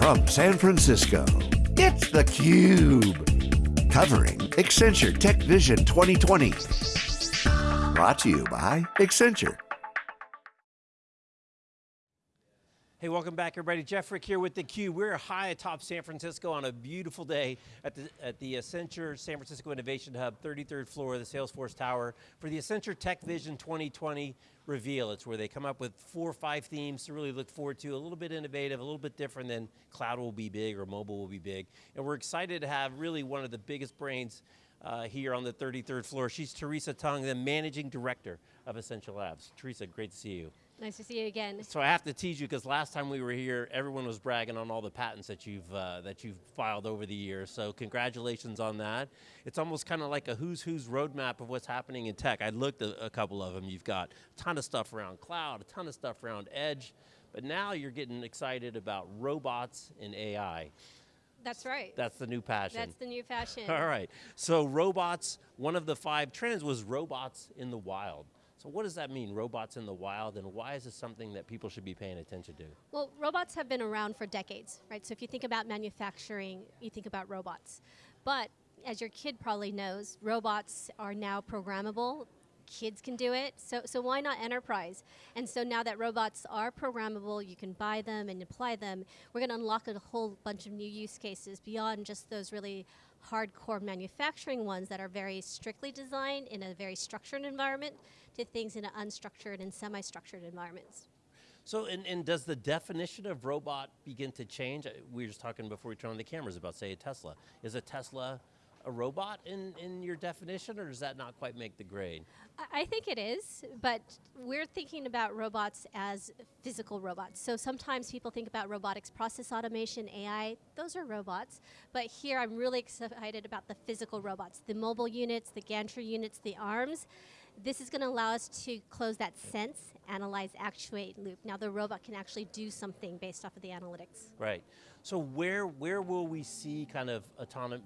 From San Francisco, it's theCUBE. Covering Accenture Tech Vision 2020. Brought to you by Accenture. Hey, welcome back everybody. Jeff Frick here with theCUBE. We're high atop San Francisco on a beautiful day at the, at the Accenture San Francisco Innovation Hub, 33rd floor of the Salesforce Tower for the Accenture Tech Vision 2020 reveal. It's where they come up with four or five themes to really look forward to, a little bit innovative, a little bit different than cloud will be big or mobile will be big. And we're excited to have really one of the biggest brains uh, here on the 33rd floor. She's Teresa Tung, the Managing Director of Accenture Labs. Teresa, great to see you. Nice to see you again. So I have to tease you because last time we were here, everyone was bragging on all the patents that you've uh, that you've filed over the years. So congratulations on that. It's almost kind of like a who's who's roadmap of what's happening in tech. I looked at a couple of them. You've got a ton of stuff around cloud, a ton of stuff around edge, but now you're getting excited about robots and AI. That's right. That's the new passion. That's the new fashion. All right. So robots, one of the five trends was robots in the wild. So what does that mean, robots in the wild, and why is this something that people should be paying attention to? Well, robots have been around for decades, right? So if you think about manufacturing, you think about robots. But as your kid probably knows, robots are now programmable, kids can do it, so, so why not enterprise? And so now that robots are programmable, you can buy them and apply them, we're going to unlock a whole bunch of new use cases beyond just those really hardcore manufacturing ones that are very strictly designed in a very structured environment to things in an unstructured and semi-structured environments. So, and, and, does the definition of robot begin to change? Uh, we were just talking before we turned on the cameras about, say, a Tesla. Is a Tesla a robot in, in your definition, or does that not quite make the grade? I think it is, but we're thinking about robots as physical robots. So sometimes people think about robotics, process automation, AI, those are robots. But here I'm really excited about the physical robots, the mobile units, the gantry units, the arms. This is going to allow us to close that sense, analyze, actuate loop. Now the robot can actually do something based off of the analytics. Right. So where where will we see kind of autonomous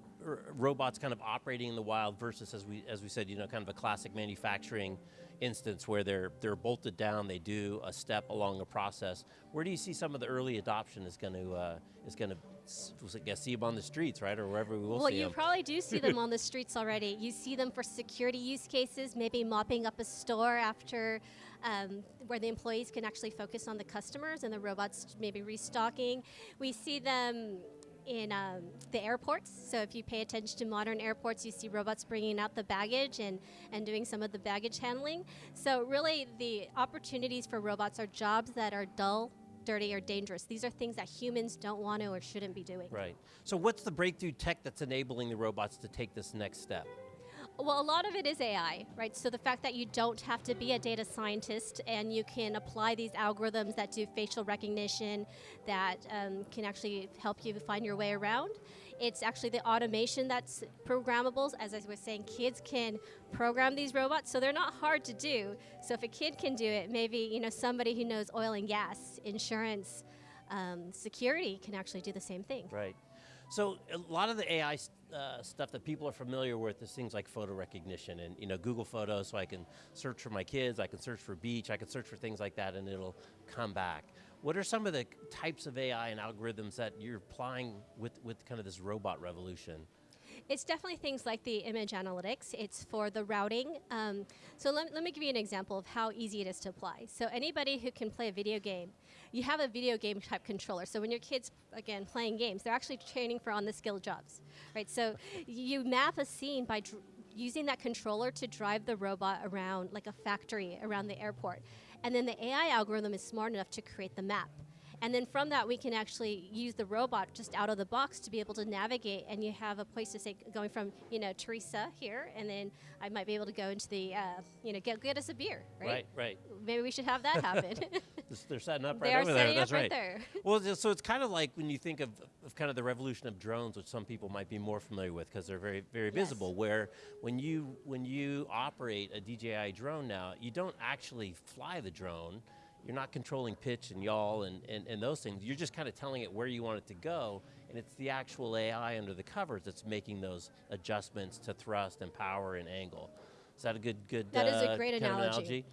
robots kind of operating in the wild versus as we as we said, you know, kind of a classic manufacturing instance where they're they're bolted down, they do a step along a process. Where do you see some of the early adoption is going to uh, is going to I see them on the streets, right, or wherever we will well, see them? Well, you probably do see them on the streets already. You see them for security use cases, maybe mopping up a store after um, where the employees can actually focus on the customers and the robots maybe restocking. We see them in um, the airports. So if you pay attention to modern airports, you see robots bringing out the baggage and, and doing some of the baggage handling. So really the opportunities for robots are jobs that are dull, dirty, or dangerous. These are things that humans don't want to or shouldn't be doing. Right. So what's the breakthrough tech that's enabling the robots to take this next step? Well, a lot of it is AI, right? So the fact that you don't have to be a data scientist and you can apply these algorithms that do facial recognition that um, can actually help you find your way around. It's actually the automation that's programmable. As I was saying, kids can program these robots, so they're not hard to do. So if a kid can do it, maybe you know somebody who knows oil and gas, insurance, um, security can actually do the same thing. Right. So a lot of the AI uh, stuff that people are familiar with is things like photo recognition and you know Google Photos, so I can search for my kids, I can search for beach, I can search for things like that, and it'll come back. What are some of the types of AI and algorithms that you're applying with with kind of this robot revolution? It's definitely things like the image analytics. It's for the routing. Um, so let, let me give you an example of how easy it is to apply. So anybody who can play a video game, you have a video game type controller. So when your kids, again, playing games, they're actually training for on the skill jobs, right? So you map a scene by using that controller to drive the robot around like a factory around the airport. And then the AI algorithm is smart enough to create the map. And then from that, we can actually use the robot just out of the box to be able to navigate, and you have a place to say, going from, you know, Teresa here, and then I might be able to go into the, uh, you know, get, get us a beer, right? Right, right. Maybe we should have that happen. They're setting up right they over there, that's right. right. There. Well, so it's kind of like when you think of, of kind of the revolution of drones, which some people might be more familiar with because they're very, very yes. visible, where when you, when you operate a DJI drone now, you don't actually fly the drone, you're not controlling pitch and yaw and, and, and those things. You're just kind of telling it where you want it to go, and it's the actual AI under the covers that's making those adjustments to thrust and power and angle. Is that a good, good That uh, is a great analogy. analogy.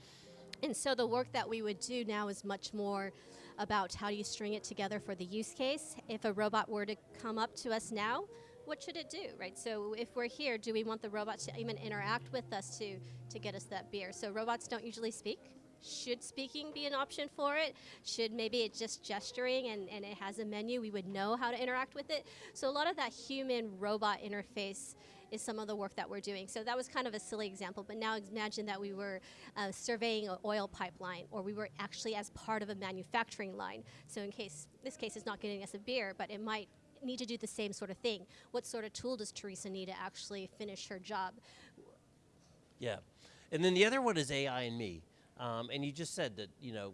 And so the work that we would do now is much more about how do you string it together for the use case. If a robot were to come up to us now, what should it do, right? So if we're here, do we want the robot to even interact with us to, to get us that beer? So robots don't usually speak. Should speaking be an option for it? Should maybe it's just gesturing and, and it has a menu, we would know how to interact with it? So a lot of that human robot interface is some of the work that we're doing. So that was kind of a silly example, but now imagine that we were uh, surveying an oil pipeline or we were actually as part of a manufacturing line. So in case, this case is not getting us a beer, but it might need to do the same sort of thing. What sort of tool does Teresa need to actually finish her job? Yeah. And then the other one is AI and me. Um, and you just said that, you know,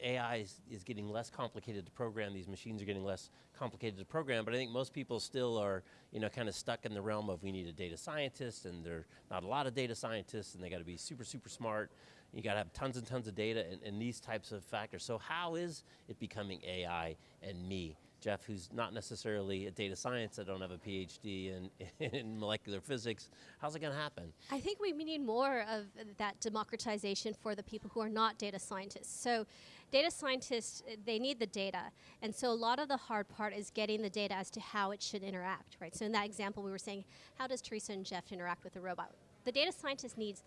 AI is, is, getting less complicated to program, these machines are getting less complicated to program, but I think most people still are, you know, kind of stuck in the realm of we need a data scientist and there are not a lot of data scientists and they got to be super, super smart. You got to have tons and tons of data and, and these types of factors. So how is it becoming AI and me? Jeff, who's not necessarily a data science, I don't have a PhD in, in molecular physics. How's it going to happen? I think we need more of that democratization for the people who are not data scientists. So data scientists, they need the data. And so a lot of the hard part is getting the data as to how it should interact, right? So in that example, we were saying, how does Teresa and Jeff interact with the robot? The data scientist needs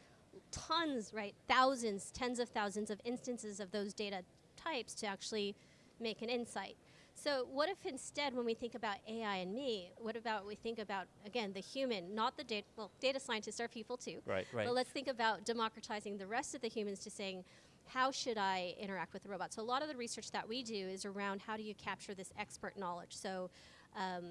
tons, right? Thousands, tens of thousands of instances of those data types to actually make an insight. So what if instead when we think about AI and me, what about we think about, again, the human, not the data, well, data scientists are people too. Right, right. But let's think about democratizing the rest of the humans to saying, how should I interact with the robot? So a lot of the research that we do is around how do you capture this expert knowledge. So um,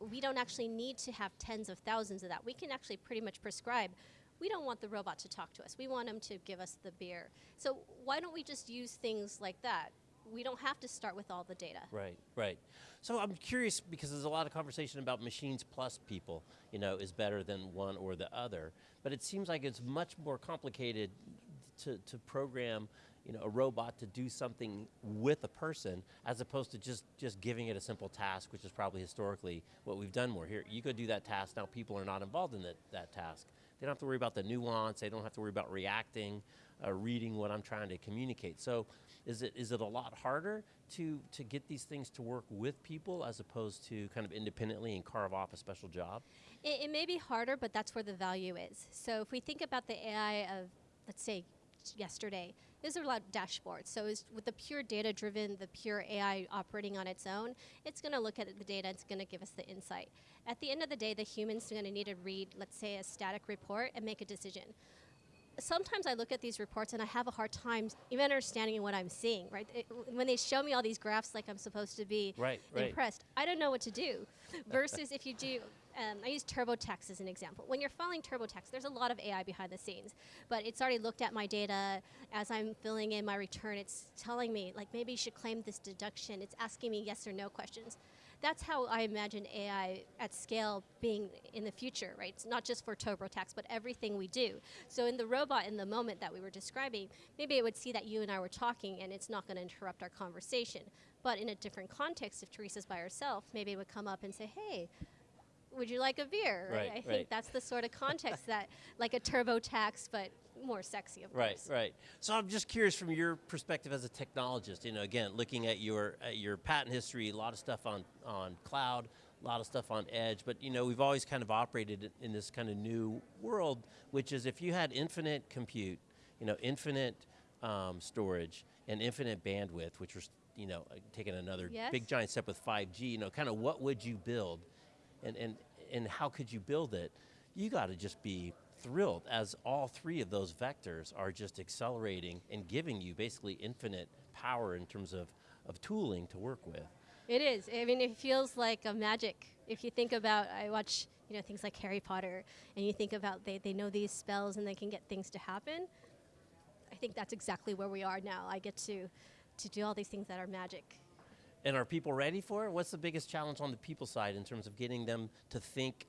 we don't actually need to have tens of thousands of that. We can actually pretty much prescribe we don't want the robot to talk to us. We want him to give us the beer. So why don't we just use things like that? We don't have to start with all the data. Right, right. So I'm curious because there's a lot of conversation about machines plus people, you know, is better than one or the other. But it seems like it's much more complicated to, to program you know, a robot to do something with a person as opposed to just, just giving it a simple task, which is probably historically what we've done more. Here, you go do that task, now people are not involved in that, that task. They don't have to worry about the nuance, they don't have to worry about reacting, uh, reading what I'm trying to communicate. So is it, is it a lot harder to, to get these things to work with people as opposed to kind of independently and carve off a special job? It, it may be harder, but that's where the value is. So if we think about the AI of, let's say, yesterday, there's a lot of dashboards. So with the pure data driven, the pure AI operating on its own, it's going to look at the data, it's going to give us the insight. At the end of the day, the human's going to need to read, let's say, a static report and make a decision sometimes I look at these reports and I have a hard time even understanding what I'm seeing, right? It, when they show me all these graphs like I'm supposed to be right, impressed, right. I don't know what to do. Versus if you do, um, I use TurboTax as an example. When you're filing TurboTax, there's a lot of AI behind the scenes, but it's already looked at my data as I'm filling in my return. It's telling me, like, maybe you should claim this deduction. It's asking me yes or no questions that's how I imagine AI at scale being in the future, right? It's not just for TurboTax, but everything we do. So in the robot, in the moment that we were describing, maybe it would see that you and I were talking and it's not going to interrupt our conversation. But in a different context, if Teresa's by herself, maybe it would come up and say, hey, would you like a beer? Right, I right. think that's the sort of context that, like a TurboTax, but more sexy, of right, course. Right, right. So I'm just curious from your perspective as a technologist, you know, again, looking at your, at your patent history, a lot of stuff on, on cloud, a lot of stuff on edge, but you know, we've always kind of operated in this kind of new world, which is if you had infinite compute, you know, infinite um, storage and infinite bandwidth, which was, you know, taking another yes. big giant step with 5G, you know, kind of what would you build and, and, and how could you build it? You got to just be thrilled as all three of those vectors are just accelerating and giving you basically infinite power in terms of, of tooling to work with. It is. I mean, it feels like a magic. If you think about, I watch you know things like Harry Potter, and you think about they, they know these spells and they can get things to happen. I think that's exactly where we are now. I get to, to do all these things that are magic. And are people ready for it? What's the biggest challenge on the people side in terms of getting them to think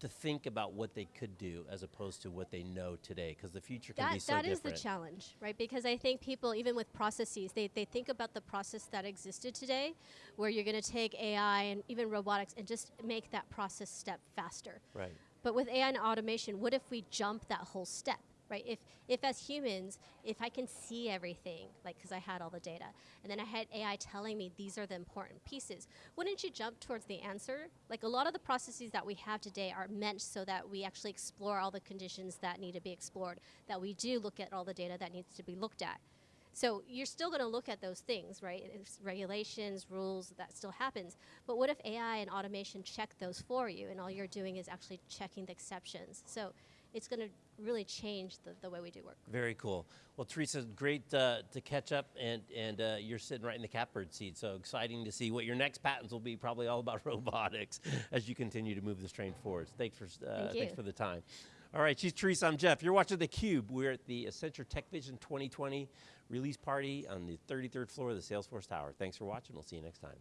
to think about what they could do as opposed to what they know today, because the future can that, be so That different. is the challenge, right? Because I think people, even with processes, they, they think about the process that existed today, where you're going to take AI and even robotics and just make that process step faster. Right. But with AI and automation, what if we jump that whole step? Right? If, if as humans, if I can see everything, like because I had all the data, and then I had AI telling me these are the important pieces, wouldn't you jump towards the answer? Like a lot of the processes that we have today are meant so that we actually explore all the conditions that need to be explored, that we do look at all the data that needs to be looked at. So you're still going to look at those things, right? It's regulations, rules, that still happens. But what if AI and automation check those for you, and all you're doing is actually checking the exceptions? So it's going to really change the, the way we do work. Very cool. Well, Teresa, great uh, to catch up, and and uh, you're sitting right in the catbird seat. So exciting to see what your next patents will be. Probably all about robotics as you continue to move this train forward. Thanks for uh, Thank thanks for the time. All right, she's Teresa. I'm Jeff. You're watching theCUBE. We're at the Accenture Tech Vision 2020 release party on the 33rd floor of the Salesforce Tower. Thanks for watching. We'll see you next time.